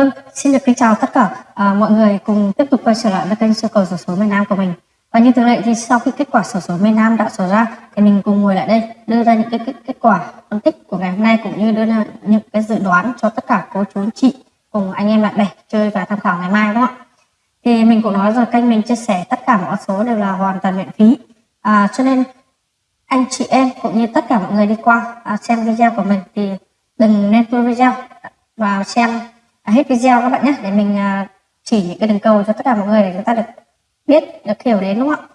Vâng, xin được kính chào tất cả à, mọi người cùng tiếp tục quay trở lại với kênh sơ cầu sổ số miền Nam của mình. Và như thường lệ thì sau khi kết quả sổ số miền Nam đã sổ ra thì mình cùng ngồi lại đây đưa ra những cái kết, kết quả phân tích của ngày hôm nay cũng như đưa ra những cái dự đoán cho tất cả cô chú chị cùng anh em bạn bè chơi và tham khảo ngày mai đúng không ạ? Thì mình cũng nói rồi kênh mình chia sẻ tất cả mọi số đều là hoàn toàn miễn phí. À, cho nên anh chị em cũng như tất cả mọi người đi qua à, xem video của mình thì đừng nên tua video và xem hết video các bạn nhé để mình à, chỉ những cái đường cầu cho tất cả mọi người để chúng ta được biết được hiểu đến đúng không ạ?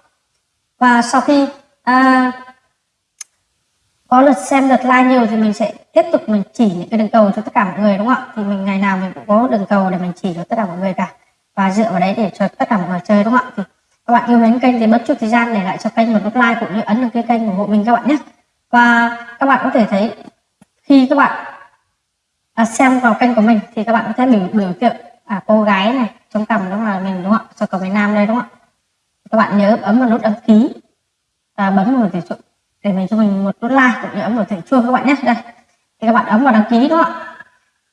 Và sau khi à, có lượt xem lượt like nhiều thì mình sẽ tiếp tục mình chỉ những cái đường cầu cho tất cả mọi người đúng không ạ? Thì mình ngày nào mình cũng có đường cầu để mình chỉ cho tất cả mọi người cả. Và dựa vào đấy để cho tất cả mọi người chơi đúng không ạ? Thì các bạn yêu mến kênh thì bất chút thời gian để lại cho kênh một nút like cũng như ấn đăng ký kênh ủng hộ mình các bạn nhé. Và các bạn có thể thấy khi các bạn à, xem vào kênh của mình thì các bạn có thể biểu biểu tượng à, cô gái này trong cầm đó là mình đúng không ạ? Cho cầu miền Nam đây đúng không ạ? Các bạn nhớ ấn vào nút đăng ký và bấm vào để để mình cho mình một nút like cũng như ấn vào thẻ chuông các bạn nhé. Đây. Thì các bạn ấn vào đăng ký đúng không ạ?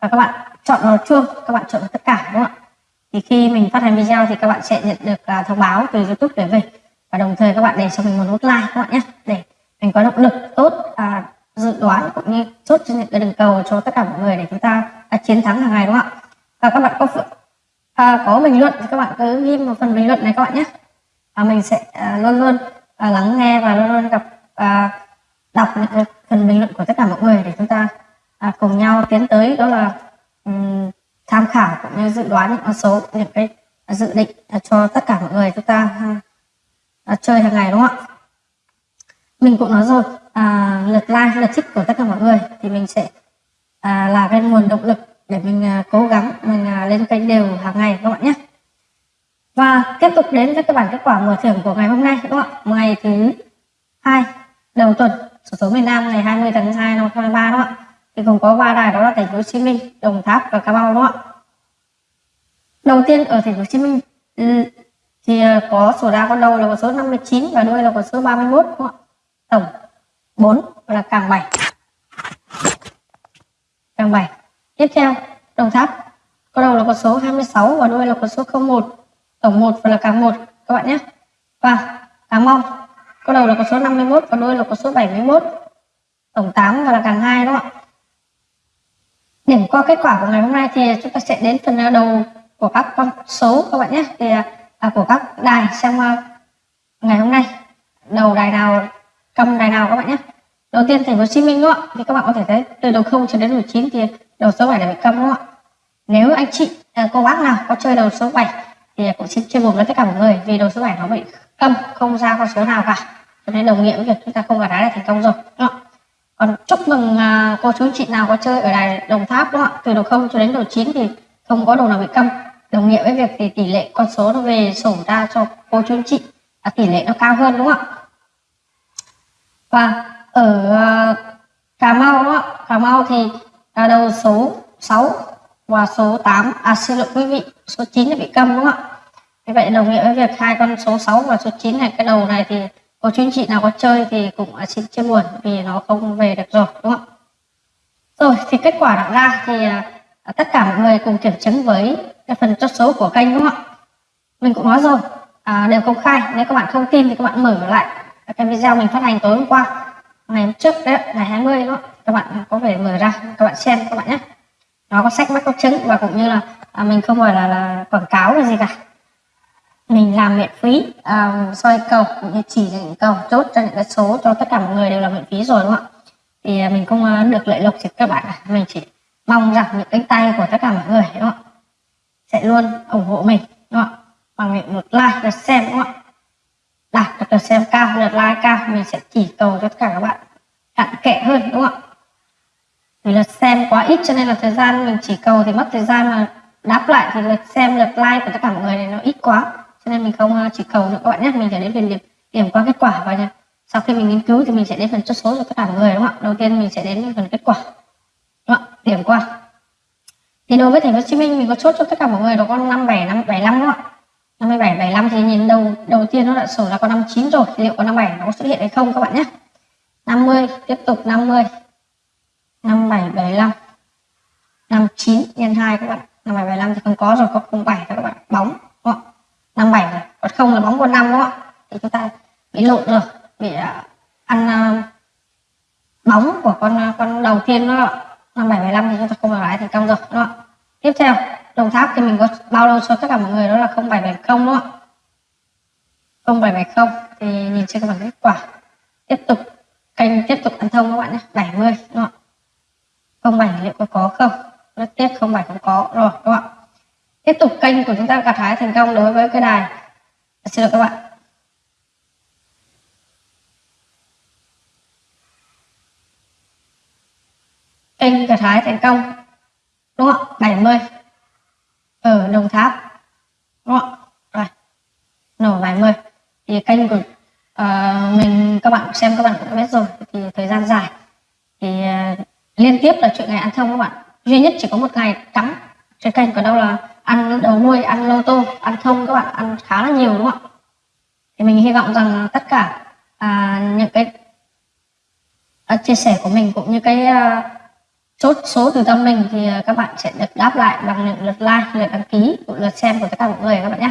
Và các bạn chọn vào chuông các bạn chọn tất cả đúng không ạ? Thì khi mình phát hành video thì các bạn sẽ nhận được à, thông báo từ youtube để về. Và đồng thời các bạn để cho mình một nút like các bạn nhé để mình có động lực tốt à, dự đoán cũng như trên cho những cái đường cầu cho tất cả mọi người để chúng ta à, chiến thắng hàng ngày đúng không ạ? Và các bạn có à, có bình luận thì các bạn cứ ghi một phần bình luận này các bạn nhé. Và mình sẽ à, luôn luôn à, lắng nghe và luôn luôn gặp à, đọc những phần bình luận của tất cả mọi người để chúng ta à, cùng nhau tiến tới đó là um, tham khảo cũng như dự đoán những con số những cái dự định à, cho tất cả mọi người chúng ta à, à, chơi hàng ngày đúng không ạ? Mình cũng nói rồi à, lượt like lượt thích của tất cả mọi người thì mình sẽ à, là cái nguồn động lực để mình à, cố gắng mình à, lên kênh đều hàng ngày các bạn nhé. Và tiếp tục đến với các bản kết quả mở thưởng của ngày hôm nay các bạn. Ngày thứ hai đầu tuần số số miền Nam ngày 20 tháng 2 năm 2023 đó ạ thì cũng có ba đài đó là thành phố Hồ Chí Minh Đồng Tháp và Cà Mau đó ạ đầu tiên ở thành phố Hồ Chí Minh ừ, thì à, có số đa con đầu là con số 59 và đuôi là con số 31 đúng không ạ tổng 4 là càng 7 càng 7 tiếp theo đồng tháp. Có đầu là con số 26 và đuôi là con số 01 tổng 1 và là càng 1 các bạn nhé. Và càng mong. Có đầu là con số 51 và đuôi là con số 71 tổng 8 và là càng 2 đúng không ạ? Điểm qua kết quả của ngày hôm nay thì chúng ta sẽ đến phần à, đầu của các con số các bạn nhé. Thì à, à của các đài xem uh, ngày hôm nay. Đầu đài nào cầm bài nào các bạn nhé. Đầu tiên thành phố Hồ Chí Minh đúng không ạ? Thì các bạn có thể thấy từ đầu 0 cho đến đầu 9 thì đầu số 7 là bị cầm đúng không ạ? Nếu anh chị à, cô bác nào có chơi đầu số 7 thì cũng xin chia buồn với tất cả mọi người vì đầu số 7 nó bị cầm không ra con số nào cả. Cho nên đồng nghĩa với việc chúng ta không gạt đá là thành công rồi đúng không còn chúc mừng à, cô chú chị nào có chơi ở đài đồng tháp đúng không ạ? Từ đầu 0 cho đến đầu 9 thì không có đầu nào bị cầm đồng nghĩa với việc thì tỷ lệ con số nó về sổ ra cho cô chú chị à, tỷ lệ nó cao hơn đúng không ạ? Và ở ờ, Cà Mau đó Cà Mau thì là đầu số 6 và số 8 à xin lỗi quý vị số 9 là bị câm đúng không ạ? Như vậy đồng nghĩa với việc hai con số 6 và số 9 này cái đầu này thì cô chú anh chị nào có chơi thì cũng à, xin chia buồn vì nó không về được rồi đúng không ạ? Rồi thì kết quả đã ra thì à, à, tất cả mọi người cùng kiểm chứng với cái phần chốt số của kênh đúng không ạ? Mình cũng nói rồi à, đều công khai. Nếu các bạn không tin thì các bạn mở lại cái video mình phát hành tối hôm qua ngày hôm trước đấy ngày 20 đó các bạn có thể mở ra các bạn xem các bạn nhé. Nó có sách mắc có chứng và cũng như là à, mình không phải là, là quảng cáo là gì cả. Mình làm miễn phí à, soi cầu cũng như chỉ những cầu chốt cho những cái số cho tất cả mọi người đều là miễn phí rồi đúng không ạ? Thì à, mình không à, được lợi lộc thì các bạn à, mình chỉ mong rằng những cánh tay của tất cả mọi người đúng không ạ? Sẽ luôn ủng hộ mình đúng không ạ? Bằng một like và xem đúng không ạ? Đạt được lượt xem cao lượt like cao mình sẽ chỉ cầu cho tất cả các bạn cặn kẽ hơn đúng không ạ? Vì lượt xem quá ít cho nên là thời gian mình chỉ cầu thì mất thời gian mà đáp lại thì lượt xem lượt like của tất cả mọi người này nó ít quá. Cho nên mình không ờ, chỉ cầu nữa các bạn nhé mình sẽ đến phần điểm, điểm qua kết quả và sau khi mình nghiên cứu thì mình sẽ đến phần chốt số cho tất cả mọi người đúng không ạ? Đầu tiên mình sẽ đến phần kết quả đúng không điểm qua. Thì đối với thành phố Hồ Chí Minh mình có chốt cho tất cả mọi người đó con năm bảy năm bảy năm đúng không ạ? 57 75 thì nhìn đầu đầu tiên nó đã sổ là có 59 rồi thì liệu có 57 nó có xuất hiện hay không các bạn nhé. 50 tiếp tục 50 57 75 59 nhân 2 các bạn. 57, 75 thì không có rồi có 07 các bạn. Bóng đúng không? 57 rồi còn không là bóng con 5 đúng không thì chúng ta bị lộn rồi bị uh, ăn uh, bóng của con uh, con đầu tiên đó 57, 75 thì chúng ta không được lái thành công rồi đúng không tiếp theo đồng tháp thì mình có bao lâu cho tất cả mọi người đó là 0770 đúng không? Ạ 0770 thì nhìn trên các bảng kết quả. Tiếp tục, kênh tiếp tục ăn thông các bạn nhé 70 đúng không ạ? 07 liệu có có không? Rất tiếc 07 không có rồi các bạn tiếp tục kênh của chúng ta gặt hái thành công đối với cái đài. Dạ, xin lỗi các bạn. Kênh gặt hái thành công, đúng không ạ? 70 ở Đồng Tháp. Đúng không rồi nổ 70 thì kênh của uh, mình các bạn xem các bạn cũng đã biết rồi thì thời gian dài. Thì uh, liên tiếp là chuyện ngày ăn thông các bạn. Duy nhất chỉ có một ngày trắng trên kênh còn đâu là ăn đầu nuôi ăn lô tô ăn thông các bạn ăn khá là nhiều đúng không ạ? Thì mình hy vọng rằng tất cả uh, những cái uh, chia sẻ của mình cũng như cái uh, chốt số từ tâm mình thì à, các bạn sẽ được đáp lại bằng những lượt like, lượt đăng ký lượt xem của tất cả mọi người các bạn nhé.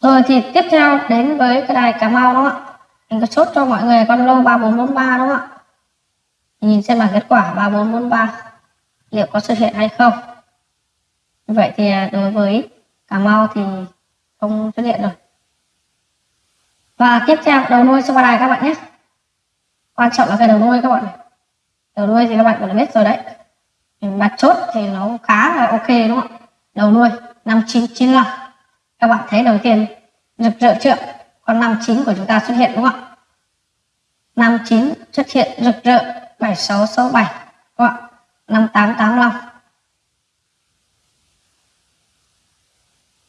Rồi thì tiếp theo đến với cái đài Cà Mau đúng không ạ? Mình có chốt cho mọi người con lô 3443 đúng không ạ? Nhìn xem là kết quả 3443 liệu có xuất hiện hay không? Vậy thì à, đối với Cà Mau thì không xuất hiện rồi. Và tiếp theo đầu nuôi số ba đài các bạn nhé. Quan trọng là cái đầu nuôi các bạn này đầu đuôi thì các bạn cũng đã biết rồi đấy. Mặt chốt thì nó khá là ok đúng không đầu đuôi 5995 các bạn thấy đầu tiên, rực rỡ chưa? Con 59 của chúng ta xuất hiện đúng không ạ? 59 xuất hiện rực rỡ 7667 đúng không ạ? 5885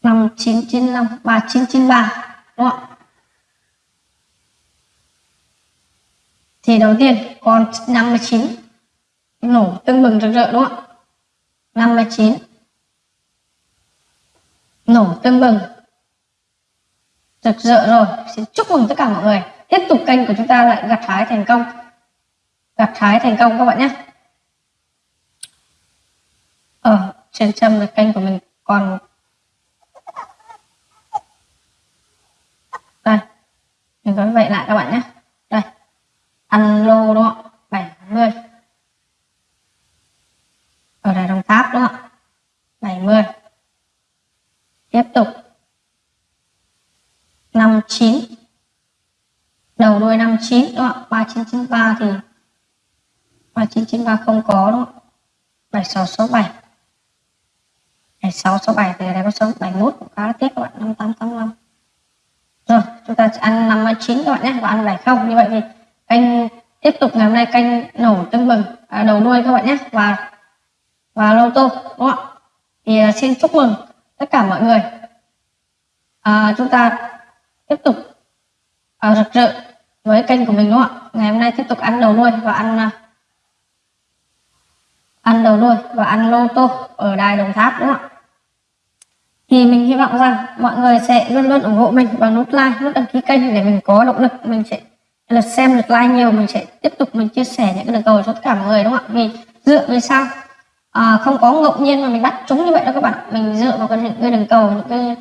5995 3993 đúng không ạ? Thì đầu tiên, con 59 nổ tưng bừng rực rỡ, đúng không ạ? 59 nổ tưng bừng, rực rỡ rồi. Xin chúc mừng tất cả mọi người. Tiếp tục kênh của chúng ta lại gặt hái thành công. Gặt hái thành công các bạn nhé. Ở trên trăm là kênh của mình. Còn đây mình có vậy lại các bạn nhé đây ăn lô đúng không 70 ở đài đồng tháp đúng không 70 tiếp tục. 59 đầu đuôi 59 đúng không ạ? 3993 thì 3993 không có đúng không ạ? 7667 7667 thì đây có số 71 cũng khá là tiếc các bạn 5885 rồi chúng ta sẽ ăn 59 các bạn nhé. Và ăn 70 như vậy thì kênh tiếp tục ngày hôm nay kênh nổ tương bừng à, đầu đuôi các bạn nhé. Và và lô tô đúng không ạ? Thì à, xin chúc mừng tất cả mọi người. À, chúng ta tiếp tục à, rực rỡ với kênh của mình đúng không ạ? Ngày hôm nay tiếp tục ăn đầu nuôi và ăn à, ăn đầu nuôi và ăn lô tô ở đài đồng tháp đúng không ạ? Thì mình hy vọng rằng mọi người sẽ luôn luôn ủng hộ mình bằng nút like nút đăng ký kênh để mình có động lực mình sẽ lượt xem lượt like nhiều mình sẽ tiếp tục mình chia sẻ những cái lời cầu cho tất cả mọi người đúng không ạ? Vì dựa vì sao? À, không có ngẫu nhiên mà mình bắt chúng như vậy đâu các bạn. Mình dựa vào cái, những cái đường cầu những cái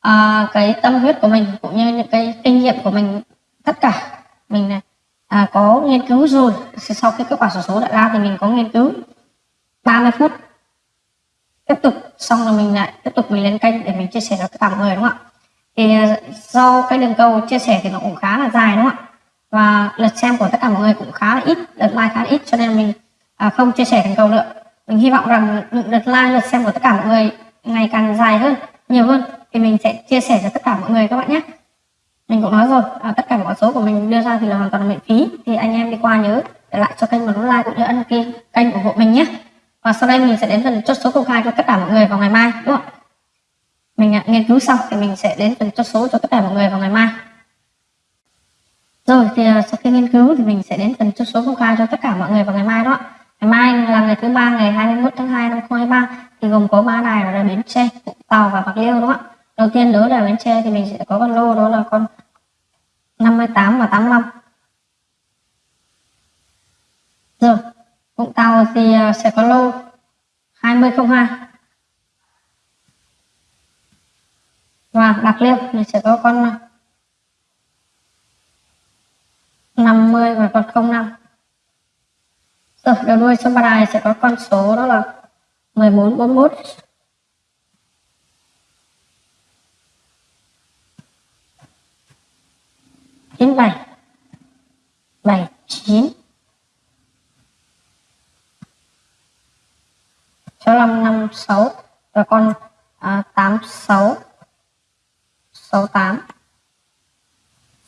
à, cái tâm huyết của mình cũng như những cái kinh nghiệm của mình tất cả. Mình à, có nghiên cứu rồi. Sau khi kết quả sổ số đã ra thì mình có nghiên cứu 30 phút. Tiếp tục xong rồi mình lại tiếp tục mình lên kênh để mình chia sẻ cho tất cả mọi người đúng không ạ? Thì à, do cái đường cầu chia sẻ thì nó cũng khá là dài đúng không ạ? Và lượt xem của tất cả mọi người cũng khá là ít lượt like khá là ít cho nên mình à, không chia sẻ thành cầu nữa mình hy vọng rằng lượt like lượt xem của tất cả mọi người ngày càng dài hơn nhiều hơn thì mình sẽ chia sẻ cho tất cả mọi người các bạn nhé. Mình cũng nói rồi à, tất cả mọi số của mình đưa ra thì là hoàn toàn là miễn phí. Thì anh em đi qua nhớ để lại cho kênh một nút like cũng như ấn ký kênh ủng hộ mình nhé. Và sau đây mình sẽ đến phần chốt số công khai cho tất cả mọi người vào ngày mai đúng không mình à, nghiên cứu xong thì mình sẽ đến phần chốt số cho tất cả mọi người vào ngày mai. Rồi thì à, sau khi nghiên cứu thì mình sẽ đến phần chốt số công khai cho tất cả mọi người vào ngày mai đó ngày mai là ngày thứ ba, ngày 21 tháng 2 năm 2023 thì gồm có ba đài là bến tre, vũng tàu và bạc liêu, đúng không ạ? Đầu tiên đối là bến tre thì mình sẽ có con lô, đó là con 58 và 85 rồi, vũng tàu thì à, sẽ có lô 2002 và bạc liêu mình sẽ có con à, 50 và con 05 rồi đầu đuôi số ba này sẽ có con số đó là 1441 97 79 65 56 và con à, 86 68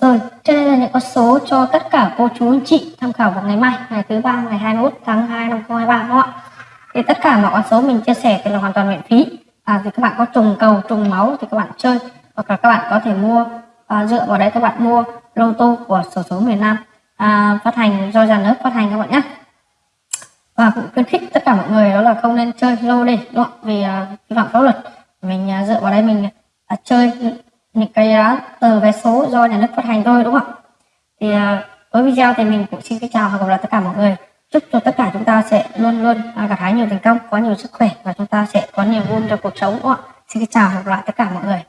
rồi trên đây là những con số cho tất cả cô chú anh chị tham khảo vào ngày mai ngày thứ ba ngày 21 tháng 2 năm 2023 đúng không ạ? Thì tất cả mọi con số mình chia sẻ thì là hoàn toàn miễn phí. À, thì các bạn có trùng cầu trùng máu thì các bạn chơi hoặc là các bạn có thể mua à, dựa vào đấy các bạn mua lô tô của sổ số miền Nam. À, phát hành do nhà nước phát hành các bạn nhé. Và cũng khuyến khích tất cả mọi người đó là không nên chơi lô đề đúng không? vì à, vi à, phạm pháp luật. Mình à, dựa vào đây mình à, chơi những cái uh, tờ vé số do nhà nước phát hành thôi đúng không ạ? Thì uh, với video thì mình cũng xin kính chào và gặp lại tất cả mọi người. Chúc cho tất cả chúng ta sẽ luôn luôn uh, gặt hái nhiều thành công có nhiều sức khỏe và chúng ta sẽ có nhiều vui trong cuộc sống đúng không ạ? Xin kính chào và gặp lại tất cả mọi người.